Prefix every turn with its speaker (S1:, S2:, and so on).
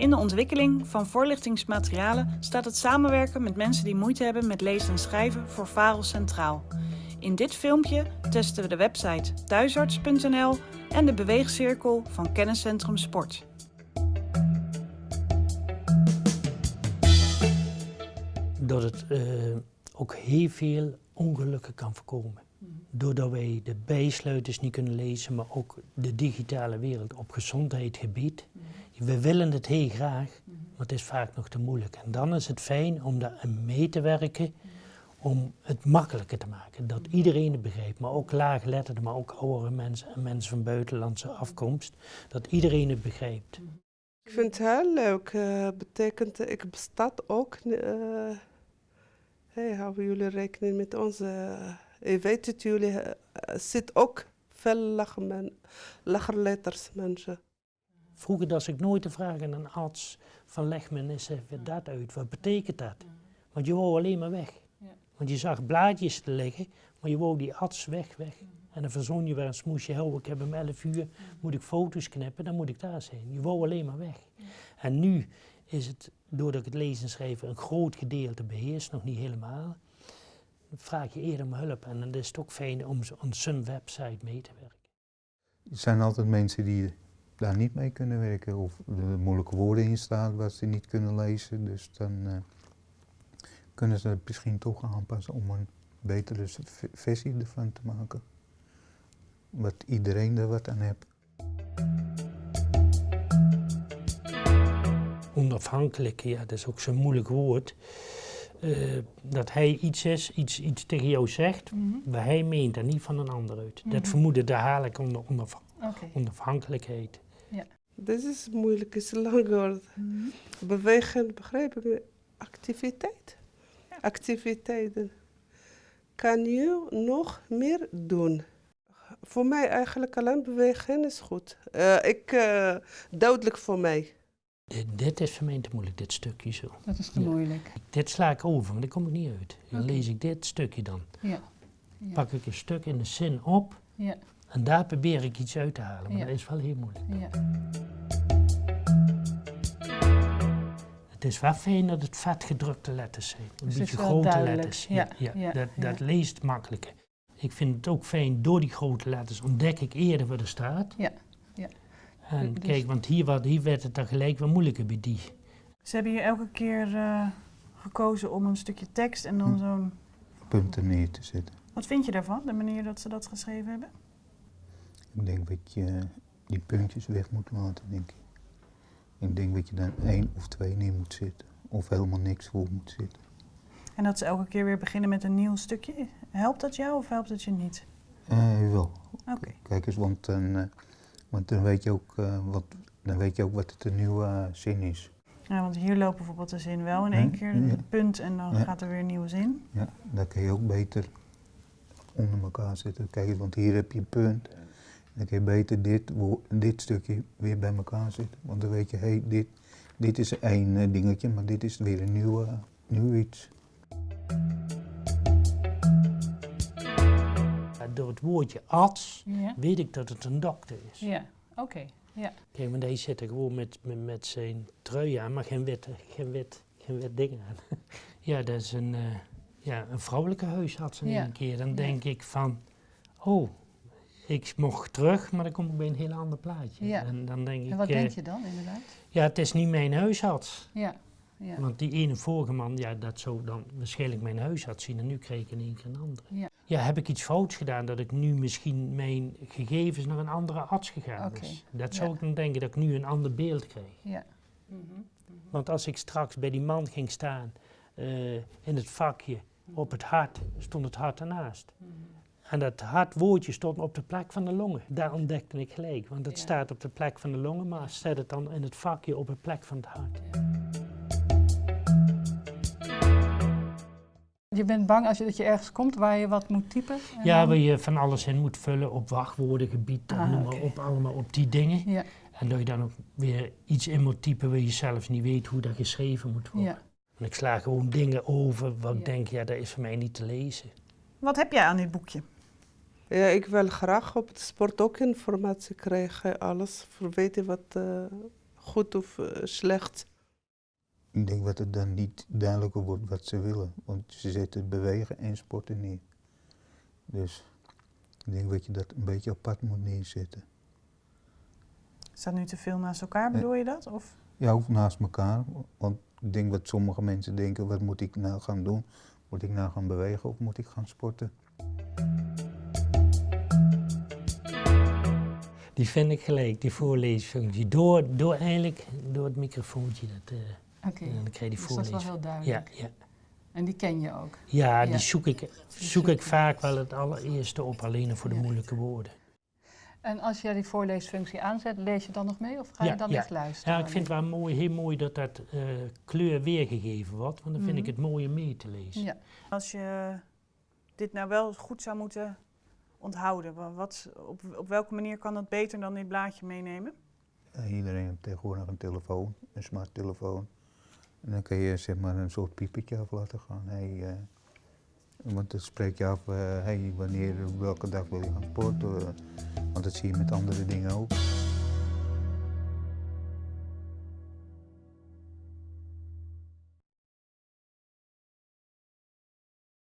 S1: In de ontwikkeling van voorlichtingsmaterialen staat het samenwerken met mensen die moeite hebben met lezen en schrijven voor VAREL centraal. In dit filmpje testen we de website thuisarts.nl en de beweegcirkel van Kenniscentrum Sport.
S2: Dat het uh, ook heel veel ongelukken kan voorkomen. Doordat wij de bijsluiters niet kunnen lezen, maar ook de digitale wereld op gezondheidsgebied. We willen het heel graag, maar het is vaak nog te moeilijk. En dan is het fijn om daar mee te werken, om het makkelijker te maken. Dat iedereen het begrijpt, maar ook laagletterden, maar ook oudere mensen en mensen van buitenlandse afkomst. Dat iedereen het begrijpt.
S3: Ik vind het heel leuk. Uh, betekent, ik bestaat ook. Uh, hey, houden jullie rekening met onze. Ik weet dat jullie. Uh, zit ook veel lachen, lacherletters mensen.
S2: Vroeger dacht ik nooit te vragen aan een arts van leg me eens even dat uit. Wat betekent dat? Want je wou alleen maar weg. Want je zag blaadjes te liggen, maar je wou die arts weg, weg. En dan verzon je weer een smoesje, oh, ik heb om 11 uur, moet ik foto's knippen, dan moet ik daar zijn. Je wou alleen maar weg. En nu is het, doordat ik het lezen en schrijven een groot gedeelte beheerst, nog niet helemaal, vraag je eerder om hulp. En dan is het ook fijn om aan zo'n website mee te werken.
S4: Er zijn altijd mensen die daar niet mee kunnen werken of er moeilijke woorden in staan wat ze niet kunnen lezen. Dus dan uh, kunnen ze het misschien toch aanpassen om een betere versie ervan te maken. Wat iedereen er wat aan heeft.
S2: Onafhankelijk, ja, dat is ook zo'n moeilijk woord. Uh, dat hij iets is, iets, iets tegen jou zegt, mm -hmm. waar hij meent en niet van een ander uit. Mm -hmm. Dat vermoeden, daar haal ik onder onaf okay. onafhankelijkheid.
S3: Ja. Dit is moeilijk, is een lang woord. Mm -hmm. Bewegen, begrijp ik, activiteit. Ja. Activiteiten. Kan je nog meer doen? Voor mij eigenlijk alleen bewegen is goed. Uh, ik, uh, duidelijk voor mij.
S2: Dit, dit, is voor mij te moeilijk, dit stukje zo.
S5: Dat is te ja. moeilijk.
S2: Dit sla ik over, maar daar kom ik niet uit. Dan okay. lees ik dit stukje dan.
S5: Ja. ja.
S2: Pak ik een stuk in de zin op
S5: ja.
S2: en daar probeer ik iets uit te halen, maar dat is wel heel moeilijk. Het is wel fijn dat het vetgedrukte letters zijn. Een
S5: dus
S2: beetje grote
S5: duidelijk.
S2: letters.
S5: Ja.
S2: Ja, dat, dat leest makkelijker. Ik vind het ook fijn, door die grote letters ontdek ik eerder wat er staat.
S5: Ja.
S2: En dus kijk, want hier, wat, hier werd het dan gelijk wat moeilijker bij die.
S5: Ze hebben hier elke keer uh, gekozen om een stukje tekst en dan hm. zo'n...
S4: Punten neer te zetten.
S5: Wat vind je daarvan, de manier dat ze dat geschreven hebben?
S4: Ik denk dat je die puntjes weg moet laten, denk ik. Ik denk dat je dan één of twee neer moet zetten. Of helemaal niks voor moet zitten.
S5: En dat ze elke keer weer beginnen met een nieuw stukje. Helpt dat jou of helpt het je niet?
S4: Uh, wel.
S5: Oké. Okay.
S4: Kijk eens, want, uh, want dan, weet je ook, uh, wat, dan weet je ook wat het een nieuwe zin is.
S5: Ja, want hier loopt bijvoorbeeld de zin wel in één keer,
S4: ja.
S5: punt en dan
S4: Ja.
S5: gaat er weer een nieuwe zin.
S4: Ja, dan kun je ook beter onder elkaar zetten. Kijk want hier heb je een punt. Dan kun je beter dit, dit stukje weer bij elkaar zetten. Want dan weet je, hé, hey, dit, dit is één eh, dingetje, maar dit is weer een nieuw, eh, nieuw iets.
S2: Door het woordje arts
S5: Ja.
S2: weet ik dat het een dokter is.
S5: Ja, oké. Ja.
S2: Kijk, maar deze zit er gewoon met, met, met zijn trui aan, maar geen wit, geen wit, geen wit ding aan. ja, dat is een, eh, ja, een vrouwelijke huisarts in
S5: Ja.
S2: één keer. Dan denk ik van, oh, ik mocht terug, maar dan kom ik bij een heel ander plaatje.
S5: Ja.
S2: En dan denk ik,
S5: En wat
S2: eh,
S5: denk je dan inderdaad?
S2: ja, het is niet mijn huisarts.
S5: Ja. ja.
S2: Want die ene vorige man, ja, dat zou dan waarschijnlijk mijn huisarts zien en nu kreeg ik in één keer een andere.
S5: Ja.
S2: Ja, heb ik iets fouts gedaan dat ik nu misschien mijn gegevens naar een andere arts gegaan
S5: Oké,
S2: is? Dat zou
S5: ja.
S2: ik dan denken dat ik nu een ander beeld kreeg.
S5: Ja.
S2: Want als ik straks bij die man ging staan, eh, in het vakje op het hart, stond het hart ernaast. En dat hart woordje stond op de plek van de longen. Daar ontdekte ik gelijk, want het
S5: Ja.
S2: staat op de plek van de longen, maar zet het dan in het vakje op de plek van het hart.
S5: Je bent bang als je, dat je ergens komt waar je wat moet typen? en
S2: Ja,
S5: dan-
S2: waar je van alles in moet vullen op wachtwoordengebied,
S5: Ah,
S2: noem maar
S5: oké.
S2: op, allemaal op die dingen.
S5: Ja,
S2: En dat je dan ook weer iets in moet typen waar je zelf niet weet hoe dat geschreven moet worden.
S5: ja.
S2: En ik sla gewoon dingen over wat
S5: Ja.
S2: ik denk, ja, dat is voor mij niet te lezen.
S5: Wat heb jij aan dit boekje?
S3: Ja, ik wil graag op het sport ook informatie krijgen. Alles voor weten wat eh, goed of eh, slecht.
S4: Ik denk dat het dan niet duidelijker wordt wat ze willen. Want ze zetten bewegen en sporten neer. Dus ik denk dat je dat een beetje apart moet neerzetten.
S5: Staat nu te veel naast elkaar, bedoel je dat? Of?
S4: Ja, ook naast elkaar. Want ik denk dat sommige mensen denken, wat moet ik nou gaan doen? Moet ik nou gaan bewegen of moet ik gaan sporten?
S2: Die vind ik gelijk, die voorleesfunctie. Door, door eigenlijk, door het microfoontje. Dat, eh,
S6: Oké,
S2: dan die
S6: dus dat is wel
S2: voorlees.
S6: heel
S2: Ja,
S6: duidelijk.
S2: ja.
S6: En die ken je ook.
S2: ja, die zoek ik, zoek ik vaak wel het allereerste op, alleen voor de
S6: Ja.
S2: moeilijke woorden.
S6: En als jij die voorleesfunctie aanzet, lees je dan nog mee of ga je dan
S2: ja.
S6: echt luisteren?
S2: Ja, ik vind het wel mooi, heel mooi dat dat eh, kleur weergegeven wordt, want dan vind ik
S6: Mhm.
S2: het mooi om mee te lezen.
S6: Ja.
S1: Als je dit nou wel goed zou moeten onthouden, wa- wat, op, op welke manier kan dat beter dan dit blaadje meenemen?
S4: Ja, iedereen heeft tegenwoordig een telefoon, een smarttelefoon. En dan kun je zeg maar een soort piepertje af laten gaan. Hey, eh, want dan spreek je af, eh, hey, wanneer, welke dag wil je gaan sporten. want dat zie je met andere dingen ook.